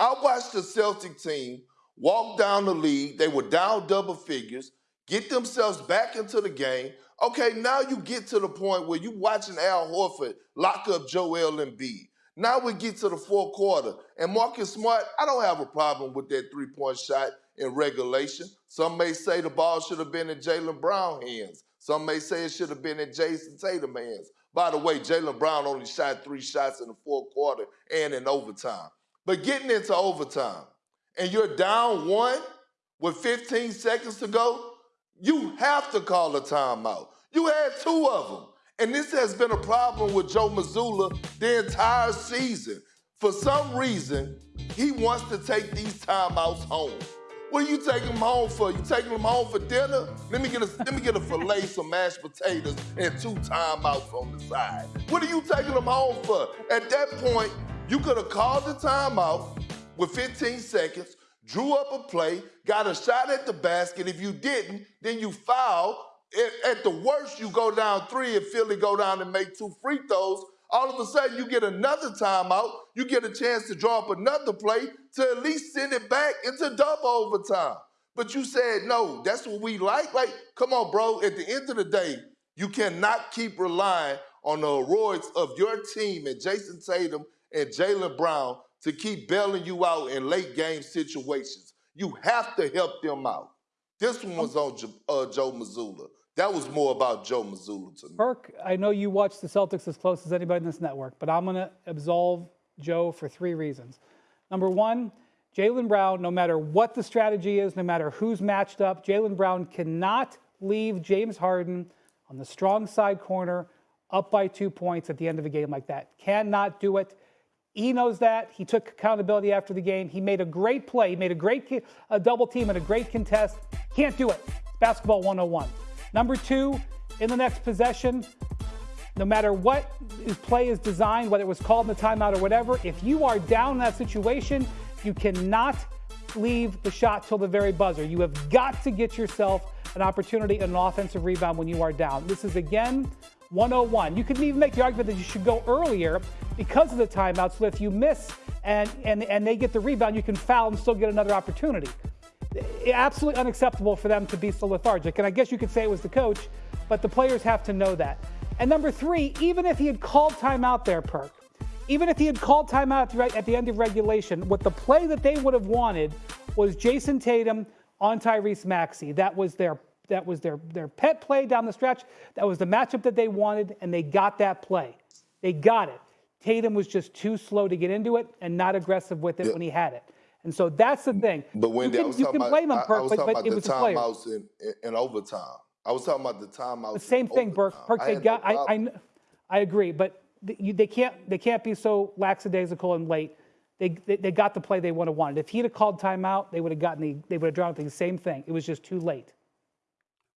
I watched the Celtic team walk down the league. They were down double figures, get themselves back into the game. Okay, now you get to the point where you watching Al Horford lock up Joel Embiid. Now we get to the fourth quarter, and Marcus Smart, I don't have a problem with that three-point shot in regulation. Some may say the ball should have been in Jaylen Brown hands. Some may say it should have been in Jayson Tatum hands. By the way, Jaylen Brown only shot three shots in the fourth quarter and in overtime. But getting into overtime, and you're down one with 15 seconds to go, you have to call a timeout. You had two of them. And this has been a problem with Joe Mazzulla the entire season. For some reason, he wants to take these timeouts home. What are you taking them home for? You taking them home for dinner? Let me get a let me get a fillet, some mashed potatoes, and two timeouts on the side. What are you taking them home for? At that point, you could have called the timeout with 15 seconds, drew up a play, got a shot at the basket. If you didn't, then you foul. At the worst, you go down three if Philly go down and make two free throws. All of a sudden, you get another timeout. You get a chance to draw up another play to at least send it back into double overtime. But you said, no, that's what we like. Like, come on, bro. At the end of the day, you cannot keep relying on the heroics of your team and Jayson Tatum and Jaylen Brown to keep bailing you out in late game situations. You have to help them out. This one was on uh, Joe Mazzulla. That was more about Joe Mazzulla to me. Perk, I know you watch the Celtics as close as anybody in this network, but I'm going to absolve Joe for three reasons. Number one, Jaylen Brown, no matter what the strategy is, no matter who's matched up, Jaylen Brown cannot leave James Harden on the strong side corner up by two points at the end of a game like that. Cannot do it. He knows that. He took accountability after the game. He made a great play. He made a great a double team and a great contest. Can't do it. Basketball 101. Number two, in the next possession, no matter what play is designed, whether it was called in the timeout or whatever, if you are down in that situation, you cannot leave the shot till the very buzzer. You have got to get yourself an opportunity and an offensive rebound when you are down. This is again 101. You could even make the argument that you should go earlier because of the timeout, so if you miss and, and, and they get the rebound, you can foul and still get another opportunity. Absolutely unacceptable for them to be so lethargic. And I guess you could say it was the coach, but the players have to know that. And number three, even if he had called timeout there, Perk, even if he had called timeout at the end of regulation, what the play that they would have wanted was Jayson Tatum on Tyrese Maxey. That was their that was their, their pet play down the stretch. That was the matchup that they wanted, and they got that play. They got it. Tatum was just too slow to get into it and not aggressive with it yeah. when he had it. And so that's the thing. But when you can, you can blame him, Perk, but, but it was the timeouts in, in, in, overtime. I was talking about the timeouts. The same thing, Burke. Perk, they got. No I, I, I agree, but you, they can't they can't be so lackadaisical and late. They, they, they got the play they would have wanted. If he'd have called timeout, they would have gotten the they would have drawn the same thing. It was just too late.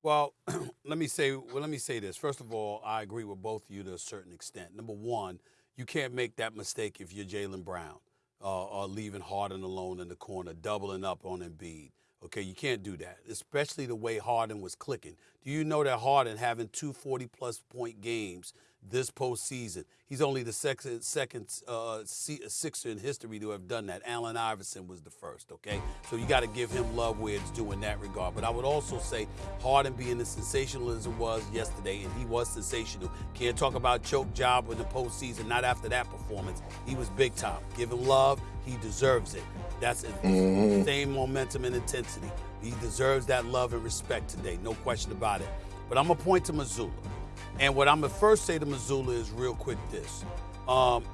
Well, let me say well, let me say this. First of all, I agree with both of you to a certain extent. Number one, you can't make that mistake if you're Jaylen Brown uh, or leaving Harden alone in the corner, doubling up on Embiid. Okay, you can't do that, especially the way Harden was clicking. Do you know that Harden having two 40 plus point games this postseason. He's only the second, second uh, sixer in history to have done that. Allen Iverson was the first, okay? So you got to give him love where it's due in that regard. But I would also say Harden being the sensationalism was yesterday, and he was sensational. Can't talk about choke job in the postseason, not after that performance. He was big time. Give him love. He deserves it. That's mm-hmm. the same momentum and intensity. He deserves that love and respect today, no question about it. But I'm going to point to Mazzulla. And what I'm gonna first say to Mazzulla is real quick this. Um,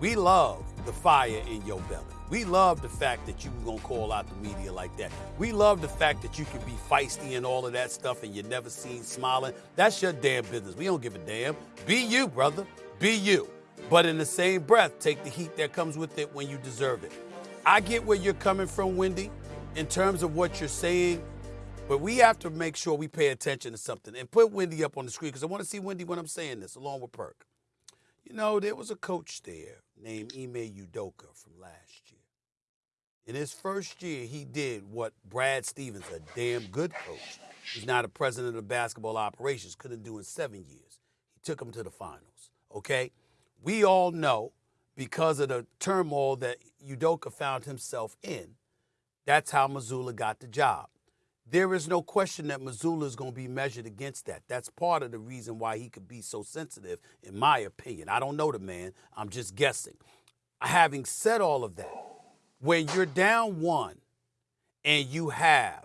we love the fire in your belly. We love the fact that you gonna call out the media like that. We love the fact that you can be feisty and all of that stuff and you're never seen smiling. That's your damn business. We don't give a damn. Be you, brother. Be you. But in the same breath, take the heat that comes with it when you deserve it. I get where you're coming from, Wendy, in terms of what you're saying but we have to make sure we pay attention to something and put Wendy up on the screen because I want to see Wendy when I'm saying this, along with Perk. You know, there was a coach there named Ime Udoka from last year. In his first year, he did what Brad Stevens, a damn good coach, he's not a president of basketball operations, couldn't do in seven years. He took them to the finals, okay? We all know because of the turmoil that Udoka found himself in. That's how Mazzulla got the job. There is no question that Mazzulla is going to be measured against that. That's part of the reason why he could be so sensitive, in my opinion. I don't know the man, I'm just guessing. Having said all of that, when you're down one and you have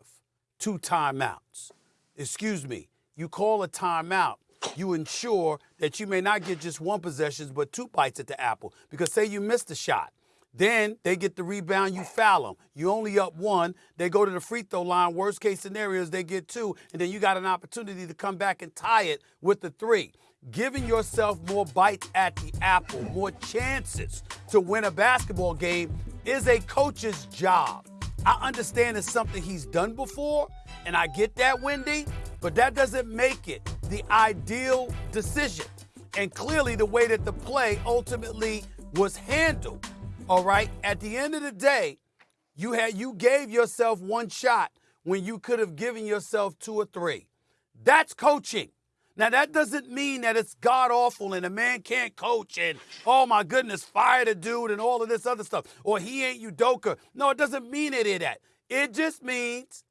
two timeouts, excuse me, you call a timeout, you ensure that you may not get just one possession, but two bites at the apple. Because say you missed a shot, then they get the rebound, you foul them. You only up one, they go to the free throw line. Worst case scenarios, they get two, and then you got an opportunity to come back and tie it with the three. Giving yourself more bites at the apple, more chances to win a basketball game is a coach's job. I understand it's something he's done before, and I get that, Wendy, but that doesn't make it the ideal decision. And clearly, the way that the play ultimately was handled, all right, at the end of the day, you had you gave yourself one shot when you could have given yourself two or three. That's coaching. Now that doesn't mean that it's god awful and a man can't coach and oh my goodness, fire the dude and all of this other stuff. Or he ain't Udoka. No, it doesn't mean any of that. It just means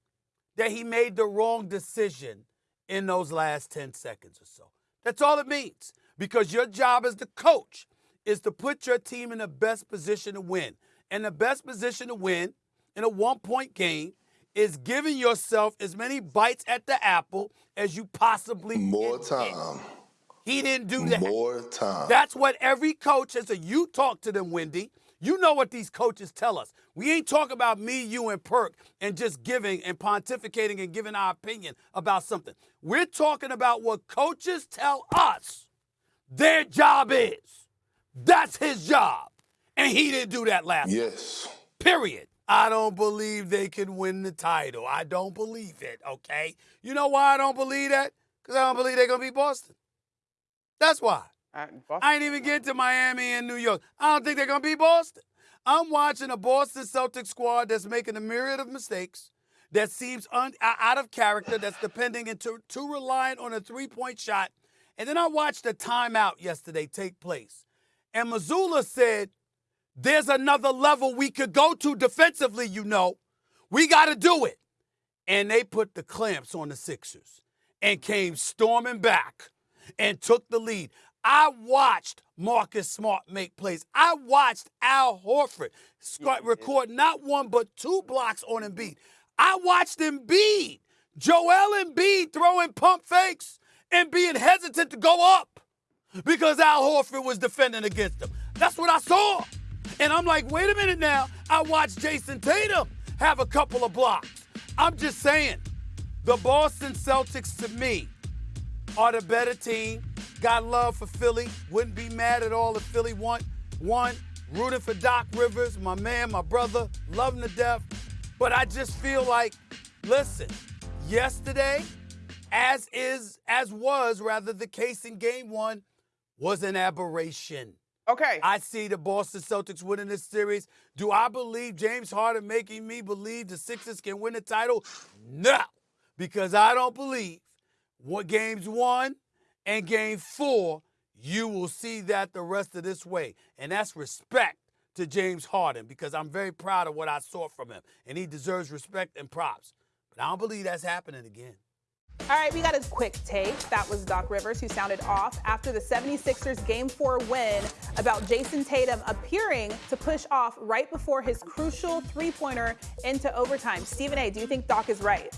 that he made the wrong decision in those last 10 seconds or so. That's all it means. Because your job as the coach is to put your team in the best position to win. And the best position to win in a one point game is giving yourself as many bites at the apple as you possibly can. More time. He didn't do that. More time. That's what every coach has. So you talk to them, Wendy. You know what these coaches tell us. We ain't talking about me, you, and Perk and just giving and pontificating and giving our opinion about something. We're talking about what coaches tell us their job is. That's his job. And he didn't do that last yes. Period. I don't believe they can win the title. I don't believe it, okay? You know why I don't believe that? Because I don't believe they're going to beat Boston. That's why. I ain't even getting to Miami and New York. I don't think they're going to beat Boston. I'm watching a Boston Celtics squad that's making a myriad of mistakes, that seems un, out of character, that's depending and too, too reliant on a three point shot. And then I watched a timeout yesterday take place. And Mazzulla said, There's another level we could go to defensively, you know. We got to do it. And they put the clamps on the Sixers and came storming back and took the lead. I watched Marcus Smart make plays. I watched Al Horford record not one but two blocks on Embiid. I watched Embiid, Joel Embiid throwing pump fakes and being hesitant to go up because Al Horford was defending against him. That's what I saw. And I'm like, wait a minute now. I watched Jayson Tatum have a couple of blocks. I'm just saying, the Boston Celtics to me are the better team. Got love for Philly. Wouldn't be mad at all if Philly won. Won. Rooting for Doc Rivers, my man, my brother. Love him to death. But I just feel like, listen, yesterday, as is, as was rather the case in game one, was an aberration. Okay. I see the Boston Celtics winning this series. Do I believe James Harden making me believe the Sixers can win the title? No, because I don't believe what games one and game four, you will see that the rest of this way. And that's respect to James Harden because I'm very proud of what I saw from him. And he deserves respect and props. But I don't believe that's happening again. All right, we got a quick take. That was Doc Rivers who sounded off after the 76ers Game 4 win about Jayson Tatum appearing to push off right before his crucial three pointer into overtime. Stephen A., do you think Doc is right?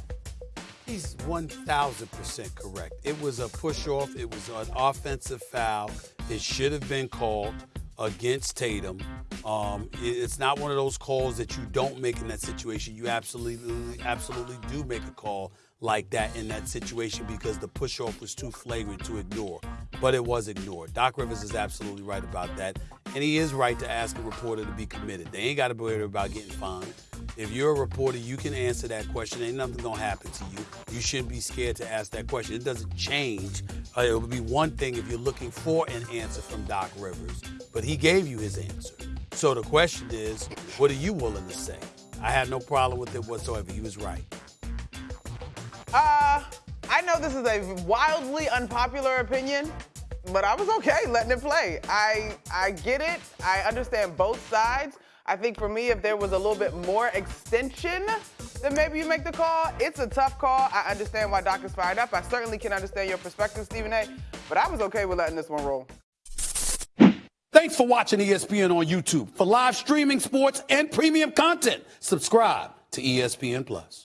He's 1,000% correct. It was a push off, it was an offensive foul. It should have been called against Tatum. Um, it's not one of those calls that you don't make in that situation. You absolutely, absolutely do make a call like that in that situation because the push off was too flagrant to ignore. But it was ignored. Doc Rivers is absolutely right about that. And he is right to ask a reporter to be committed. They ain't got to worried about getting fined. If you're a reporter, you can answer that question. Ain't nothing gonna happen to you. You shouldn't be scared to ask that question. It doesn't change. Uh, it would be one thing if you're looking for an answer from Doc Rivers, but he gave you his answer. So the question is, what are you willing to say? I had no problem with it whatsoever. He was right. Uh, I know this is a wildly unpopular opinion, but I was okay letting it play. I I get it. I understand both sides. I think for me, if there was a little bit more extension, then maybe you make the call. It's a tough call. I understand why Doc is fired up. I certainly can understand your perspective, Stephen A. But I was okay with letting this one roll. Thanks for watching ESPN on YouTube. For live streaming sports and premium content, subscribe to ESPN Plus.